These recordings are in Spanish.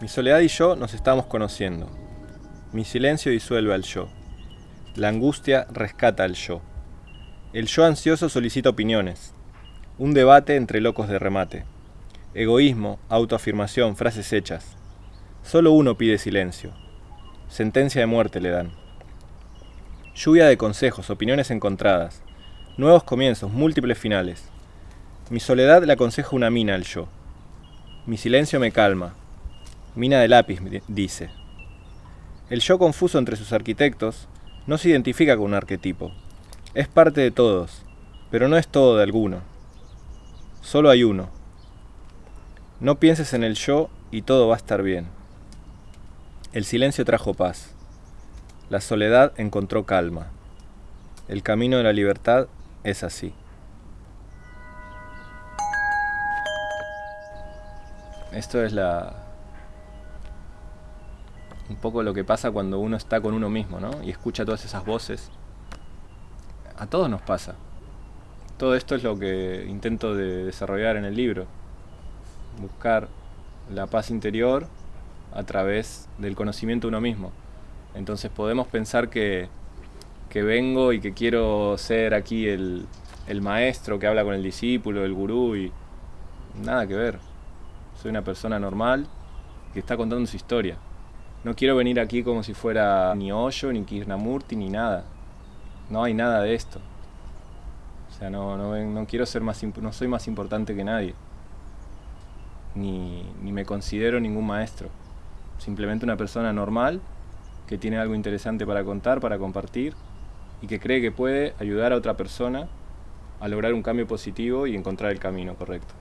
Mi soledad y yo nos estamos conociendo. Mi silencio disuelve al yo. La angustia rescata al yo. El yo ansioso solicita opiniones. Un debate entre locos de remate. Egoísmo, autoafirmación, frases hechas. Solo uno pide silencio. Sentencia de muerte le dan. Lluvia de consejos, opiniones encontradas. Nuevos comienzos, múltiples finales. Mi soledad le aconseja una mina al yo. Mi silencio me calma. Mina de lápiz, dice. El yo confuso entre sus arquitectos no se identifica con un arquetipo. Es parte de todos, pero no es todo de alguno. Solo hay uno. No pienses en el yo y todo va a estar bien. El silencio trajo paz. La soledad encontró calma. El camino de la libertad es así. Esto es la un poco lo que pasa cuando uno está con uno mismo, ¿no? Y escucha todas esas voces. A todos nos pasa. Todo esto es lo que intento de desarrollar en el libro. Buscar la paz interior a través del conocimiento de uno mismo. Entonces podemos pensar que, que vengo y que quiero ser aquí el, el maestro que habla con el discípulo, el gurú y nada que ver. Soy una persona normal que está contando su historia. No quiero venir aquí como si fuera ni Osho, ni Krishnamurti, ni nada. No hay nada de esto. O sea, no, no, no quiero ser más, no soy más importante que nadie. Ni, ni me considero ningún maestro. Simplemente una persona normal que tiene algo interesante para contar, para compartir y que cree que puede ayudar a otra persona a lograr un cambio positivo y encontrar el camino correcto.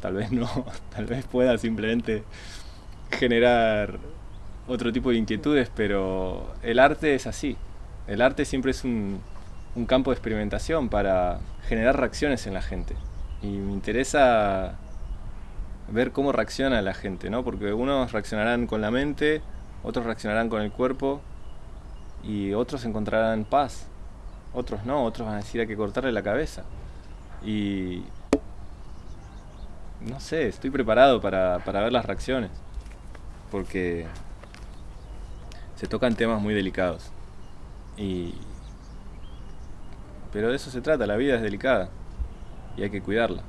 Tal vez no, tal vez pueda simplemente generar otro tipo de inquietudes, pero el arte es así. El arte siempre es un, un campo de experimentación para generar reacciones en la gente. Y me interesa ver cómo reacciona la gente, ¿no? Porque unos reaccionarán con la mente, otros reaccionarán con el cuerpo y otros encontrarán paz. Otros no, otros van a decir hay que cortarle la cabeza. Y no sé, estoy preparado para, para ver las reacciones. Porque se tocan temas muy delicados. Y... Pero de eso se trata, la vida es delicada y hay que cuidarla.